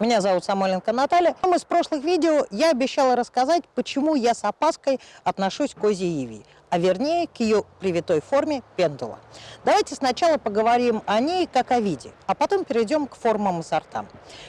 Меня зовут Самойленко Наталья. В из прошлых видео я обещала рассказать, почему я с опаской отношусь к козьей иве, а вернее к ее привитой форме пендула. Давайте сначала поговорим о ней как о виде, а потом перейдем к формам и сортам.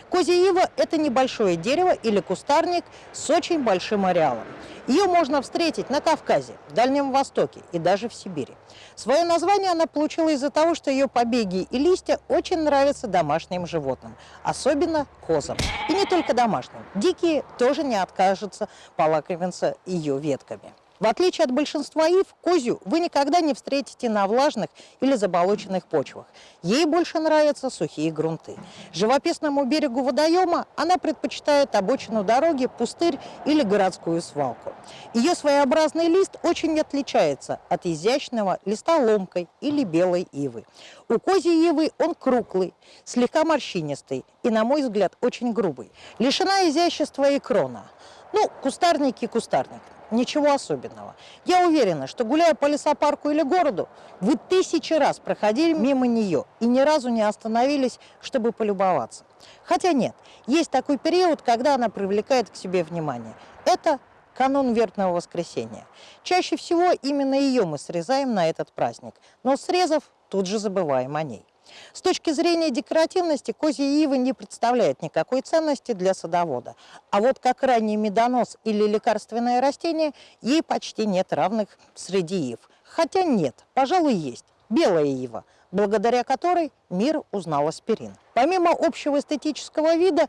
Козья ива – это небольшое дерево или кустарник с очень большим ареалом. Ее можно встретить на Кавказе, в Дальнем Востоке и даже в Сибири. Свое название она получила из-за того, что ее побеги и листья очень нравятся домашним животным, особенно козам. И не только домашним. Дикие тоже не откажутся полакомиться ее ветками. В отличие от большинства ив, козью вы никогда не встретите на влажных или заболоченных почвах. Ей больше нравятся сухие грунты. Живописному берегу водоема она предпочитает обочину дороги, пустырь или городскую свалку. Ее своеобразный лист очень отличается от изящного листа ломкой или белой ивы. У козьей ивы он круглый, слегка морщинистый и, на мой взгляд, очень грубый. Лишена изящества и крона. Ну, кустарник и кустарник ничего особенного. Я уверена, что гуляя по лесопарку или городу, вы тысячи раз проходили мимо нее и ни разу не остановились, чтобы полюбоваться. Хотя нет, есть такой период, когда она привлекает к себе внимание. Это канун Вербного воскресенья. Чаще всего именно ее мы срезаем на этот праздник, но срезав, тут же забываем о ней. С точки зрения декоративности козья ива не представляет никакой ценности для садовода. А вот как ранний медонос или лекарственное растение, ей почти нет равных среди ив. Хотя нет, пожалуй, есть. Белая ива, благодаря которой мир узнал аспирин. Помимо общего эстетического вида,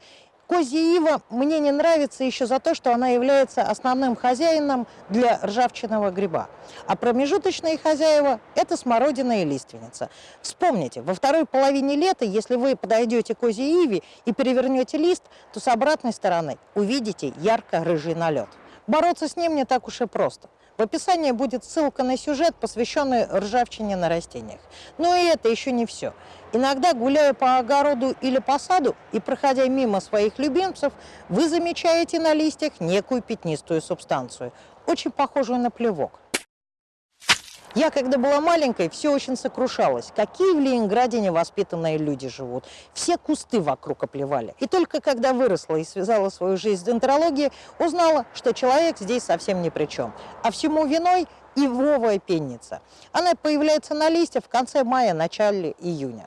Козья ива мне не нравится еще за то, что она является основным хозяином для ржавчинного гриба. А промежуточные хозяева – это смородина и лиственница. Вспомните, во второй половине лета, если вы подойдете к козьей иве и перевернете лист, то с обратной стороны увидите ярко-рыжий налет. Бороться с ним не так уж и просто. В описании будет ссылка на сюжет, посвященный ржавчине на растениях. Но и это еще не все. Иногда, гуляя по огороду или по саду и проходя мимо своих любимцев, вы замечаете на листьях некую пятнистую субстанцию, очень похожую на плевок. Я, когда была маленькой, все очень сокрушалась. Какие в Ленинграде невоспитанные люди живут. Все кусты вокруг оплевали. И только когда выросла и связала свою жизнь с дентрологией, узнала, что человек здесь совсем ни при чем. А всему виной ивовая пенница. Она появляется на листьях в конце мая, начале июня.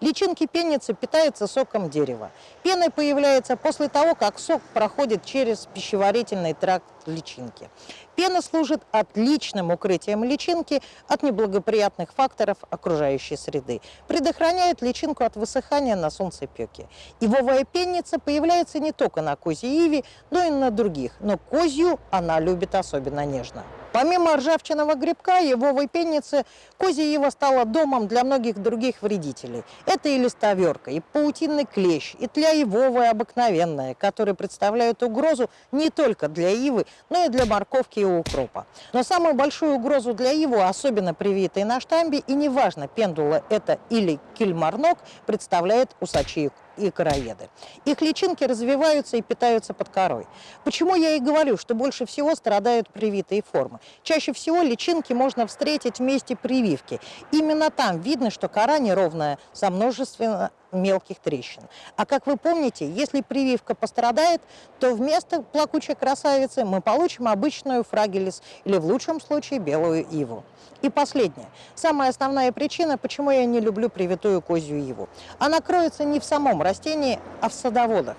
Личинки пенницы питаются соком дерева. Пена появляется после того, как сок проходит через пищеварительный тракт личинки. Пена служит отличным укрытием личинки от неблагоприятных факторов окружающей среды, предохраняет личинку от высыхания на солнцепеке. Ивовая пенница появляется не только на козьей иве, но и на других, но козью она любит особенно нежно. Помимо ржавчиного грибка, его выпенницы, козья ива стала домом для многих других вредителей. Это и листоверка, и паутинный клещ, и тля ивовая обыкновенная, которые представляют угрозу не только для ивы, но и для морковки и укропа. Но самую большую угрозу для ивы, особенно привитой на штамбе, и неважно, пендула это или кильмарнок, представляет усачи и короеды. Их личинки развиваются и питаются под корой. Почему я и говорю, что больше всего страдают привитые формы? Чаще всего личинки можно встретить в месте прививки. Именно там видно, что кора неровная, со множественно мелких трещин. А как вы помните, если прививка пострадает, то вместо плакучей красавицы мы получим обычную фрагелис или в лучшем случае белую иву. И последнее. Самая основная причина, почему я не люблю привитую козью иву. Она кроется не в самом растении, а в садоводах.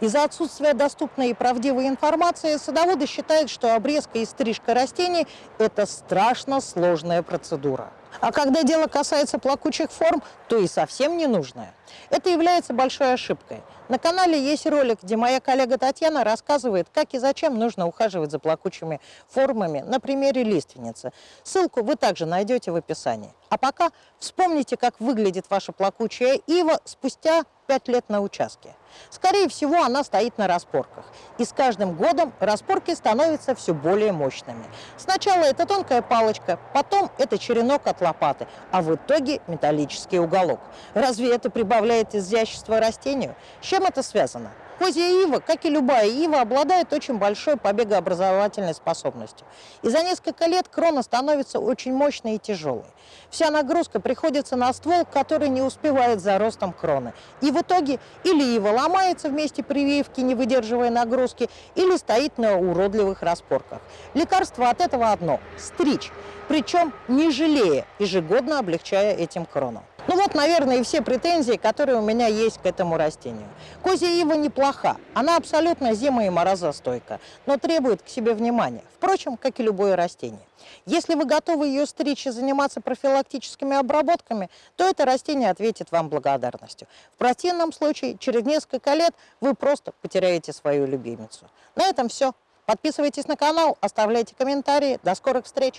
Из-за отсутствия доступной и правдивой информации садоводы считают, что обрезка и стрижка растений – это страшно сложная процедура. А когда дело касается плакучих форм, то и совсем не нужное. Это является большой ошибкой. На канале есть ролик, где моя коллега Татьяна рассказывает, как и зачем нужно ухаживать за плакучими формами на примере лиственницы. Ссылку вы также найдете в описании. А пока вспомните, как выглядит ваша плакучая ива спустя 5 лет на участке. Скорее всего, она стоит на распорках. И с каждым годом распорки становятся все более мощными. Сначала это тонкая палочка, потом это черенок от лопаты, а в итоге металлический уголок. Разве это прибавляет изящество растению? С чем это связано? Козья ива, как и любая ива, обладает очень большой побегообразовательной способностью. И за несколько лет крона становится очень мощной и тяжелой. Вся нагрузка приходится на ствол, который не успевает за ростом кроны. И в итоге или ива ломается вместе прививки, не выдерживая нагрузки, или стоит на уродливых распорках. Лекарство от этого одно – стричь, причем не жалея, ежегодно облегчая этим крону. Наверное, и все претензии, которые у меня есть к этому растению. Козья ива неплоха, она абсолютно зима- и морозостойка, но требует к себе внимания, впрочем, как и любое растение. Если вы готовы ее стричь и заниматься профилактическими обработками, то это растение ответит вам благодарностью. В противном случае, через несколько лет вы просто потеряете свою любимицу. На этом все. Подписывайтесь на канал, оставляйте комментарии. До скорых встреч!